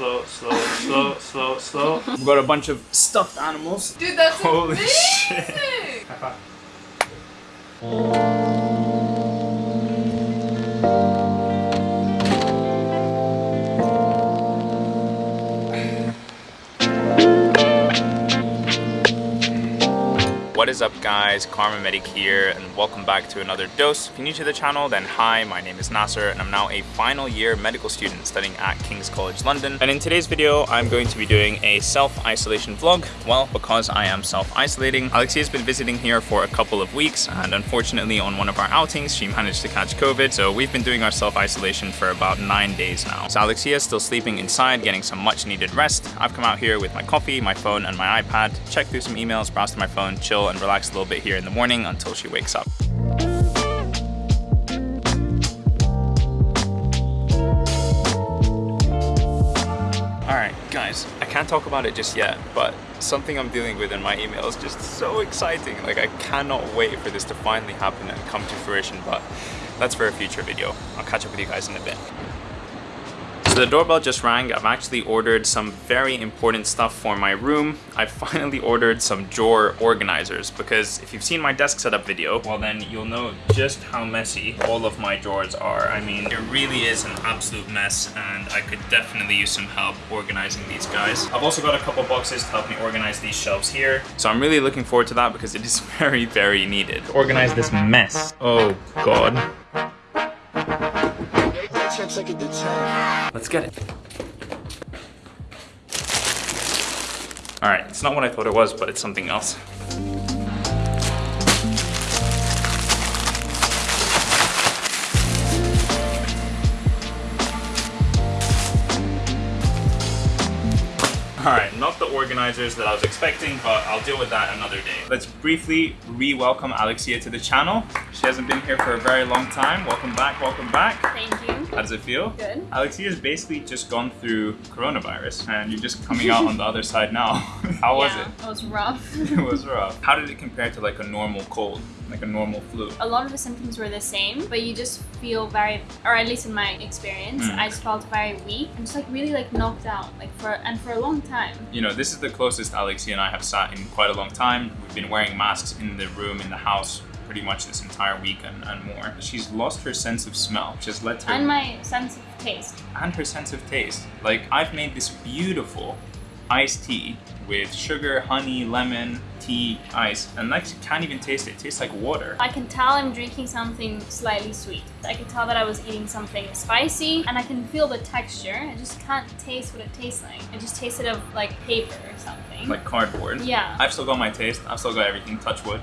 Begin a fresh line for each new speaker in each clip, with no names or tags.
Slow, slow, slow, slow, slow. We've got a bunch of stuffed animals.
Dude, that's
Holy
amazing!
shit. Oh. What is up guys, KharmaMedic here and welcome back to another dose. If you're new to the channel then hi, my name is Nasser and I'm now a final year medical student studying at King's College London. And in today's video I'm going to be doing a self-isolation vlog. Well, because I am self-isolating. Alexia has been visiting here for a couple of weeks and unfortunately on one of our outings she managed to catch COVID. So we've been doing our self-isolation for about nine days now. So Alexia is still sleeping inside getting some much needed rest. I've come out here with my coffee, my phone and my iPad, check through some emails, browse through my phone, chill and relax a little bit here in the morning until she wakes up. Alright guys, I can't talk about it just yet, but something I'm dealing with in my email is just so exciting. Like I cannot wait for this to finally happen and come to fruition, but that's for a future video. I'll catch up with you guys in a bit. So the doorbell just rang. I've actually ordered some very important stuff for my room. I finally ordered some drawer organizers because if you've seen my desk setup video, well then you'll know just how messy all of my drawers are. I mean, it really is an absolute mess and I could definitely use some help organizing these guys. I've also got a couple boxes to help me organize these shelves here. So I'm really looking forward to that because it is very, very needed. Organize this mess. Oh God. Let's get it. Alright, it's not what I thought it was, but it's something else. Alright, not the organizers that I was expecting, but I'll deal with that another day. Let's briefly re-welcome Alexia to the channel. She hasn't been here for a very long time. Welcome back, welcome back.
Thank you.
How does it feel?
Good.
Alexia has basically just gone through coronavirus and you're just coming out on the other side now. How was
yeah,
it?
It was rough.
It was rough. How did it compare to like a normal cold, like a normal flu?
a lot of the symptoms were the same, but you just feel very, or at least in my experience,
Mm.
I just felt very weak and just like really like knocked out, like for and for a long time.
You know, this is the closest Alexia and I have sat in quite a long time. We've been wearing masks in the room, in the house, pretty much this entire week and, and more. She's lost her sense of smell, which has led to
And my sense of taste.
and her sense of taste. Like I've made this beautiful iced tea with sugar, honey, lemon, tea, ice, and like you can't even taste it. It tastes like water.
I can tell I'm drinking something slightly sweet. I can tell that I was eating something spicy, and I can feel the texture. I just can't taste what it tastes like. I just tasted of like paper or something.
Like cardboard.
yeah.
I've still got my taste. I've still got everything. Touch wood.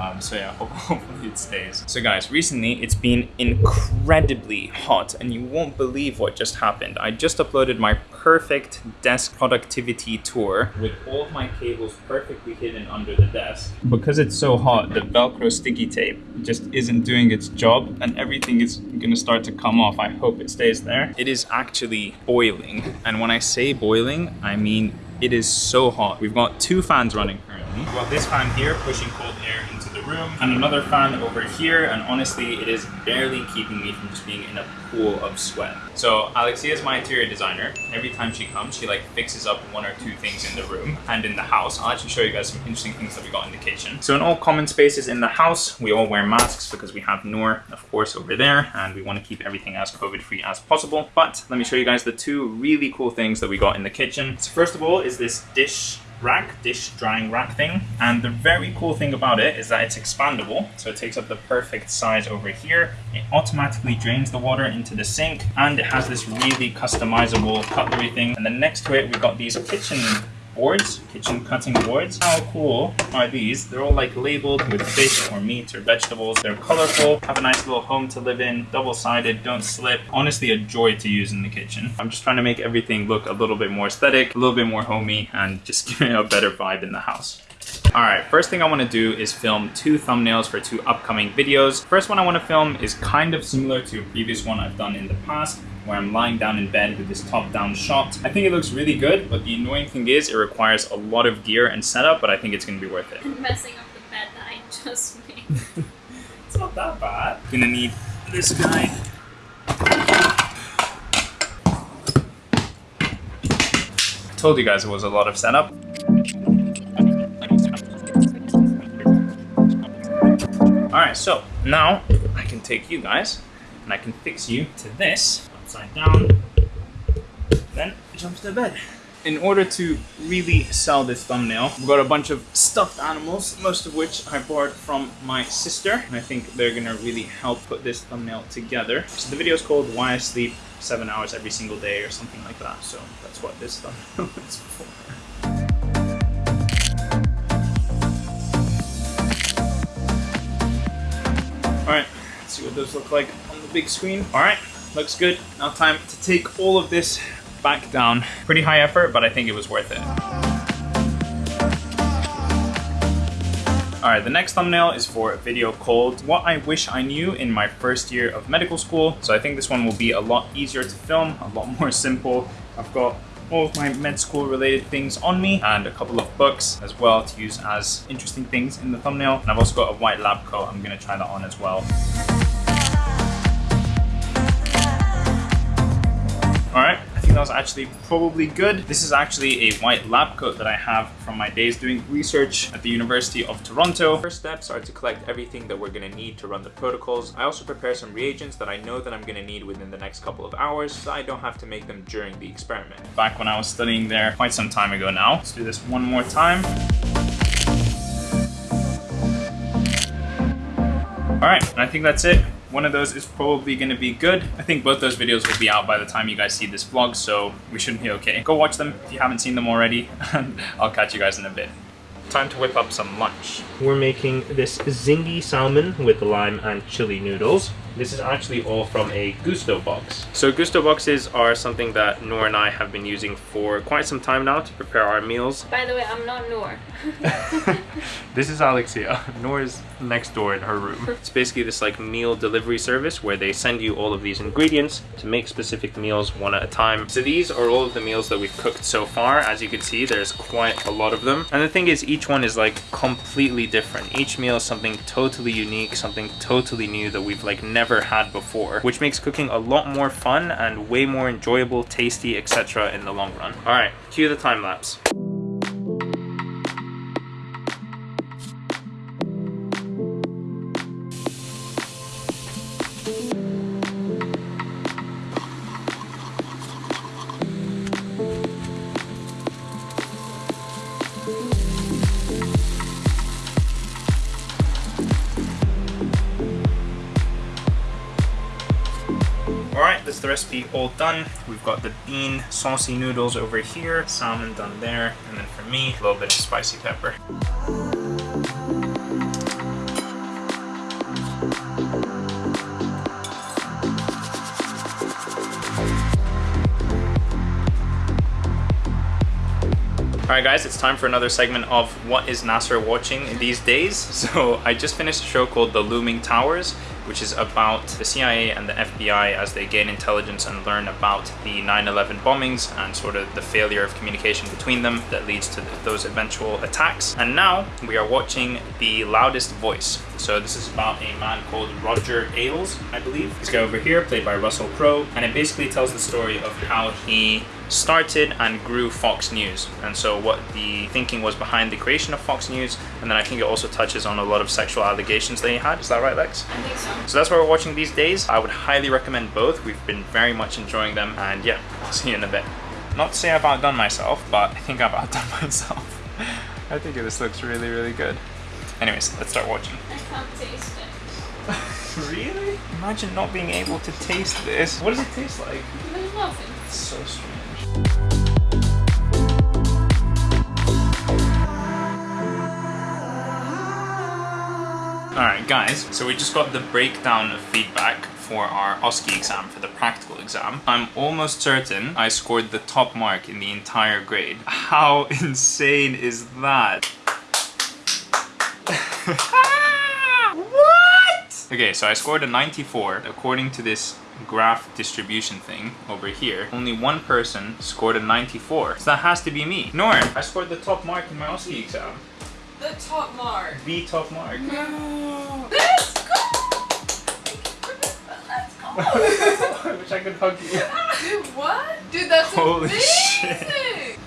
Um, so yeah, hope- hopefully it stays. So guys, recently it's been incredibly hot, and you won't believe what just happened. I just uploaded my perfect desk productivity tour with all of my cables perfectly hidden under the desk. Because it's so hot, the Velcro sticky tape just isn't doing its job, and everything is gonna start to come off. I hope it stays there. It is actually boiling, and when I say boiling, I mean it is so hot. We've got two fans running currently. We've got this fan here pushing cold air room and another fan over here and honestly it is barely keeping me from just being in a pool of sweat. So Alexia is my interior designer. Every time she comes she like fixes up one or two things in the room and in the house. I'll actually show you guys some interesting things that we got in the kitchen. So in all common spaces in the house we all wear masks because we have Noor of course over there and we want to keep everything as COVID free as possible. But let me show you guys the two really cool things that we got in the kitchen. So first of all is this dish rack, dish drying rack thing. And the very cool thing about it is that it's expandable. So it takes up the perfect size over here. It automatically drains the water into the sink and it has this really customizable cutlery thing. And then next to it, we've got these kitchen boards, kitchen cutting boards. How cool are these? They're all like labeled with fish or meat or vegetables. They're colorful, have a nice little home to live in, double-sided, don't slip. Honestly, a joy to use in the kitchen. I'm just trying to make everything look a little bit more aesthetic, a little bit more homey, and just give it a better vibe in the house. Alright, first thing I want to do is film two thumbnails for two upcoming videos. First one I want to film is kind of similar to a previous one I've done in the past, where I'm lying down in bed with this top-down shot. I think it looks really good, but the annoying thing is it requires a lot of gear and setup, but I think it's going to be worth it.
And messing up the bed that I just made.
It's not that bad. Gonna need this guy. I Told you guys it was a lot of setup. Alright, so now I can take you guys and I can fix you to this upside down, then jump to bed. In order to really sell this thumbnail, we've got a bunch of stuffed animals, most of which I borrowed from my sister, and I think they're gonna really help put this thumbnail together. So the video is called Why I Sleep Seven Hours Every Single Day or something like that, so that's what this thumbnail is for. Alright, let's see what those look like on the big screen. Alright, looks good. Now time to take all of this back down. Pretty high effort, but I think it was worth it. Alright, the next thumbnail is for a video called What I Wish I Knew in My First Year of Medical School. So I think this one will be a lot easier to film, a lot more simple. I've got all of my med school related things on me and a couple of books as well to use as interesting things in the thumbnail. And I've also got a white lab coat, I'm gonna try that on as well. Was actually probably good. This is actually a white lab coat that I have from my days doing research at the University of Toronto. First steps are to collect everything that we're gonna need to run the protocols. I also prepare some reagents that I know that I'm gonna need within the next couple of hours, so I don't have to make them during the experiment. Back when I was studying there quite some time ago now. Let's do this one more time. Alright, I think that's it. One of those is probably going to be good. I think both those videos will be out by the time you guys see this vlog, so we shouldn't be okay. Go watch them if you haven't seen them already, and I'll catch you guys in a bit. Time to whip up some lunch.
We're making this zingy salmon with lime and chili noodles. This is actually all from a Gousto box. So Gousto boxes are something that Noor and I have been using for quite some time now to prepare our meals.
By the way, I'm not Noor.
This is Alexia. Nora's next door in her room. It's basically this like meal delivery service where they send you all of these ingredients to make specific meals one at a time. So these are all of the meals that we've cooked so far. As you can see, there's quite a lot of them. And the thing is, each one is like completely different. Each meal is something totally unique, something totally new that we've like never had before, which makes cooking a lot more fun and way more enjoyable, tasty, etc. in the long run. All right, cue the time lapse.
Alright, that's the recipe all done. We've got the bean saucy noodles over here, salmon done there, and then for me, a little bit of spicy pepper. Alright guys, it's time for another segment of What is Nasser watching these days? So I just finished a show called The Looming Towers, which is about the CIA and the FBI as they gain intelligence and learn about the 9-11 bombings and sort of the failure of communication between them that leads to those eventual attacks. And now we are watching The Loudest Voice. So this is about a man called Roger Ailes, I believe. This guy over here, played by Russell Crowe, and it basically tells the story of how he started and grew Fox News and so what the thinking was behind the creation of Fox News and then I think it also touches on a lot of sexual allegations that he had. Is that right Lex?
I think so.
So that's what we're watching these days. I would highly recommend both. We've been very much enjoying them and yeah, I'll see you in a bit. Not to say I've outdone myself, but I think I've outdone myself. I think this looks really, really good. Anyways, let's start watching.
I can't taste it.
really? Imagine not being able to taste this. What does it taste like?
There's nothing.
It's so strange. Alright guys, so we just got the breakdown of feedback for our OSCE exam, for the practical exam. I'm almost certain I scored the top mark in the entire grade. How insane is that? what? Okay, so I scored a 94 according to this graph distribution thing over here. Only one person scored a 94. So that has to be me. Norm, I scored the top mark in my OSCE exam.
The top mark.
The top mark.
No. Let's go. Let's go.
I wish I could hug you.
Dude, what? Dude, that's
Holy
amazing.
shit.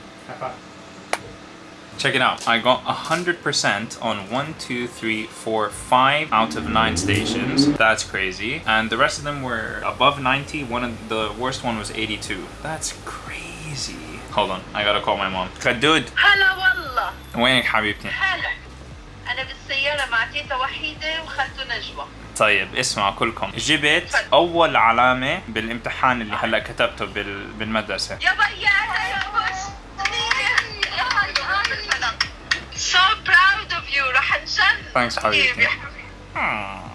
Check it out. I got 100% on one, two, three, four, five out of 9 stations. That's crazy. And the rest of them were above 90. One of the worst one was 82. That's crazy. Hold on. I gotta call my mom. كدود
هلا والله
وينك حبيبتي؟
هلا أنا بالسيارة مع تيتا وحيدة وخالته نجوى
طيب اسمعوا كلكم جبت أول علامة بالامتحان اللي هلا كتبته بال... بالمدرسة
يابا يا so proud of you, Rahan
Thanks,
how?
Hmm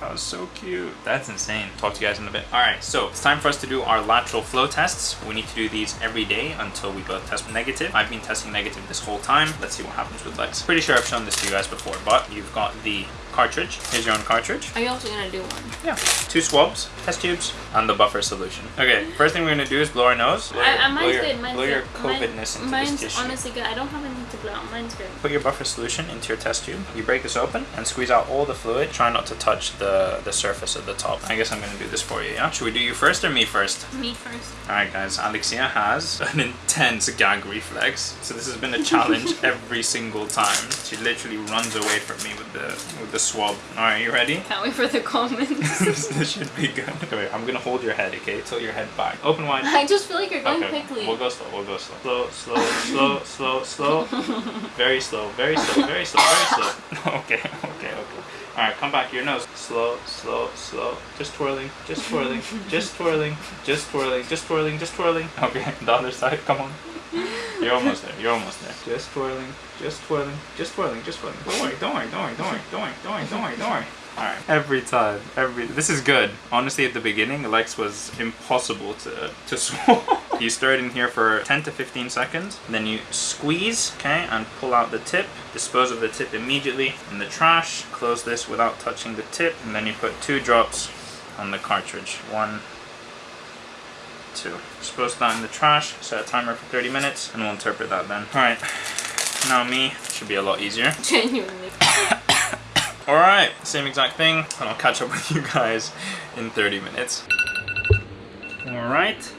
that was so cute. That's insane. Talk to you guys in a bit. All right, so it's time for us to do our lateral flow tests. We need to do these every day until we both test negative. I've been testing negative this whole time. Let's see what happens with Lex. Pretty sure I've shown this to you guys before, but you've got the cartridge. Here's your own cartridge.
Are you also gonna do one?
Yeah. Two swabs, test tubes, and the buffer solution. Okay, first thing we're gonna do is blow our nose. Blow,
I,
your-
I,
blow
mine's
your,
good. Mine's
blow your
good. Mine-
COVIDness into
mine's
this tissue.
honestly good. I don't have anything to blow. out. Mine's good.
Put your buffer solution into your test tube. You break this open and squeeze out all the fluid. Try not to touch the, the surface of the top. I guess I'm gonna do this for you, yeah? Should we do you first or me first?
Me first.
Alright guys, Alexia has an intense gag reflex. So this has been a challenge every single time. She literally runs away from me with the with the swab. Alright, you ready?
Can't wait for the comments.
this, should be good. Okay, I'm gonna hold your head, okay? Tilt your head back. Open wide.
I just feel like you're going
Okay,
quickly.
We'll go slow, we'll go slow. Slow, slow, slow, slow, slow. Very slow, very slow, very slow, very slow. Okay, okay, okay. Alright, come back, your nose. Slow, slow, slow. Just twirling, just twirling, just twirling, just twirling, just twirling, just twirling. Okay, the other side, come on. You're almost there, you're almost there. Just twirling, just twirling, just twirling, just twirling. Don't worry, don't worry, don't worry, don't worry, don't worry, don't worry, don't worry, don't worry. Alright. Every time. Every this is good. Honestly at the beginning Lex was impossible to to swallow. You stir it in here for 10 to 15 seconds. Then you squeeze, okay, and pull out the tip. Dispose of the tip immediately in the trash. Close this without touching the tip. And then you put two drops on the cartridge. One, two. Dispose that in the trash. Set a timer for 30 minutes and we'll interpret that then. Alright. Now me. Should be a lot easier.
Genuinely.
Alright, same exact thing, and I'll catch up with you guys in 30 minutes. Alright,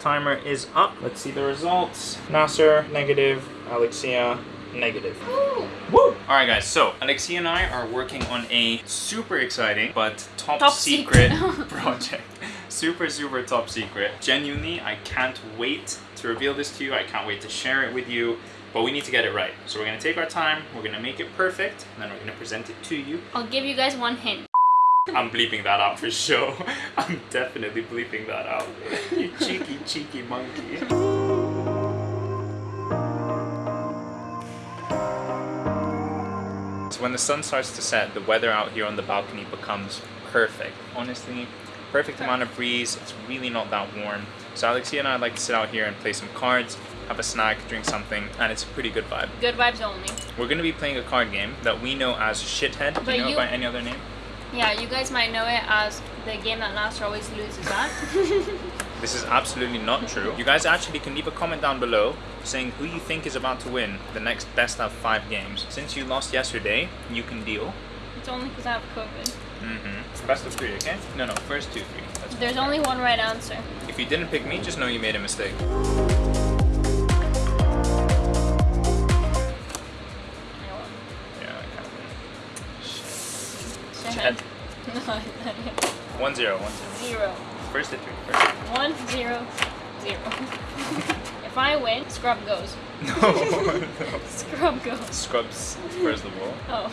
timer is up. Let's see the results. Nasser, negative. Alexia, negative. Woo! Woo! Alright guys, so Alexia and I are working on a super exciting but top,
Top
secret,
secret.
project. Super, super top secret. Genuinely, I can't wait to reveal this to you. I can't wait to share it with you. But we need to get it right. So we're gonna take our time, we're gonna make it perfect, and then we're gonna present it to you.
I'll give you guys one hint.
I'm bleeping that out for sure. I'm definitely bleeping that out. You cheeky, cheeky monkey. So when the sun starts to set, the weather out here on the balcony becomes perfect. Honestly, perfect amount of breeze. It's really not that warm. So Alexia and I like to sit out here and play some cards, have a snack, drink something, and it's a pretty good vibe.
Good vibes only.
We're gonna be playing a card game that we know as Shithead. Do you know it
you-
by any other name?
Yeah, you guys might know it as the game that Nasser always loses at.
This is absolutely not true. You guys actually can leave a comment down below saying who you think is about to win the next best of five games. Since you lost yesterday, you can deal.
it's only because I have COVID.
Mm-hmm. Best of three, okay? No, no, first two, three. That's
There's only one right answer.
If you didn't pick me, just know you made a mistake. One zero, one zero.
Zero.
First to three, first.
One, zero, zero. if I win, scrub goes.
No, no.
Scrub goes.
Scrubs, first of all.
Oh,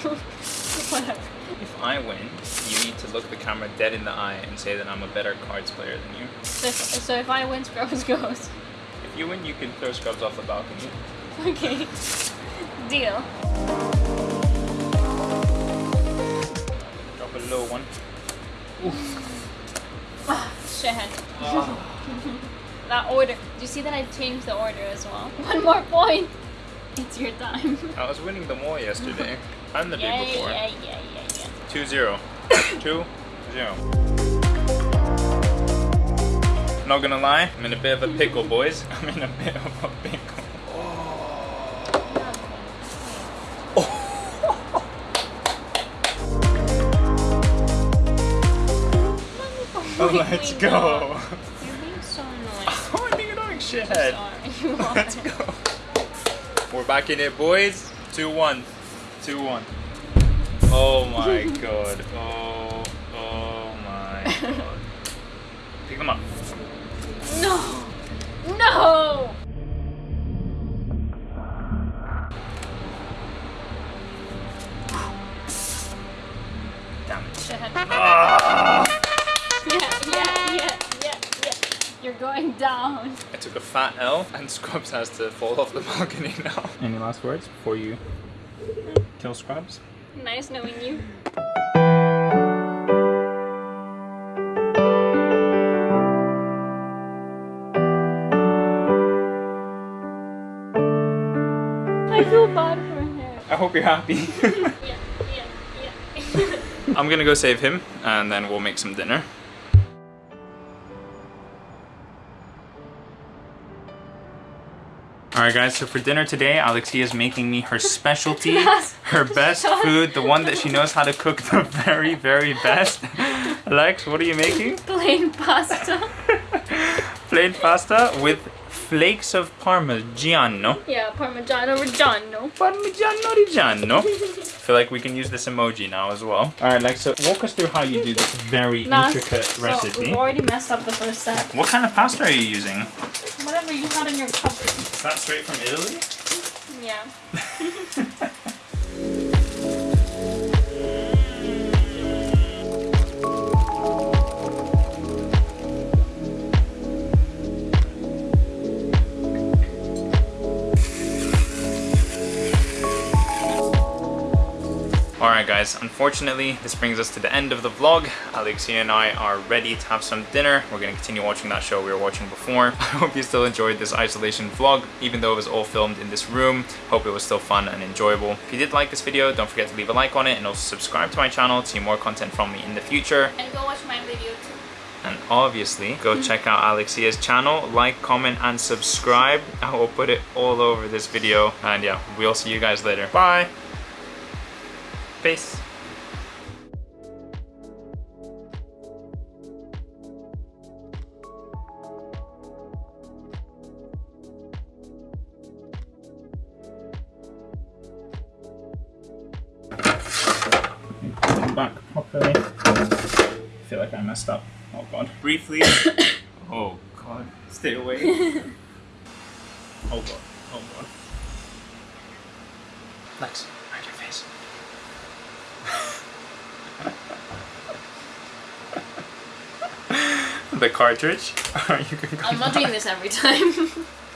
whatever.
If I win, you need to look the camera dead in the eye and say that I'm a better cards player than you.
So if, so if I win, Scrubs goes.
If you win, you can throw Scrubs off the balcony.
Okay. Deal.
Drop a low one.
Ah, Shahid. that order. Do you see that I changed the order as well? One more point. It's your time.
I was winning them all yesterday and the
yeah,
day before.
yeah, yeah, yeah, yeah.
Two zero. Two zero. Not gonna lie, I'm in a bit of a pickle, boys. I'm in a bit of a pickle. Let's go.
You're being so annoying.
Oh, I think you're doing
I'm
shithead.
sorry. You.
Let's go. We're back in it, boys. 2 1. 2 1. Oh my god. Oh, oh my god. Pick them up.
No! No!
Took L, and Scrubs has to fall off the balcony now. Any last words before you kill Scrubs?
Nice knowing you. I feel bad for him.
I hope you're happy.
Yeah, yeah, yeah.
I'm gonna go save him, and then we'll make some dinner. Alright guys, so for dinner today, Alexia is making me her specialty, her best food, the one that she knows how to cook the very, very best. Alex, what are you making?
Plain pasta.
Plain pasta with flakes of Parmigiano.
Yeah, Parmigiano Reggiano.
Parmigiano Reggiano. I feel like we can use this emoji now as well. Alright, Alex, so walk us through how you do this very
Nah,
intricate
so
recipe.
we've already messed up the first step.
What kind of pasta are you using?
Whatever you had in your cupboard.
Is that straight from Italy?
Yeah.
Alright guys, unfortunately this brings us to the end of the vlog. Alexia and I are ready to have some dinner. We're going to continue watching that show we were watching before. I hope you still enjoyed this isolation vlog, even though it was all filmed in this room. Hope it was still fun and enjoyable. If you did like this video, don't forget to leave a like on it and also subscribe to my channel to see more content from me in the future.
And go watch my video too.
And obviously, go check out Alexia's channel, like, comment, and subscribe. I will put it all over this video. And yeah, we'll see you guys later. Bye! Peace! Back properly. I feel like I messed up. Oh god. Briefly. oh god. Stay away. oh god. Oh god. Lex, cartridge. you can
I'm not
back.
doing this every time.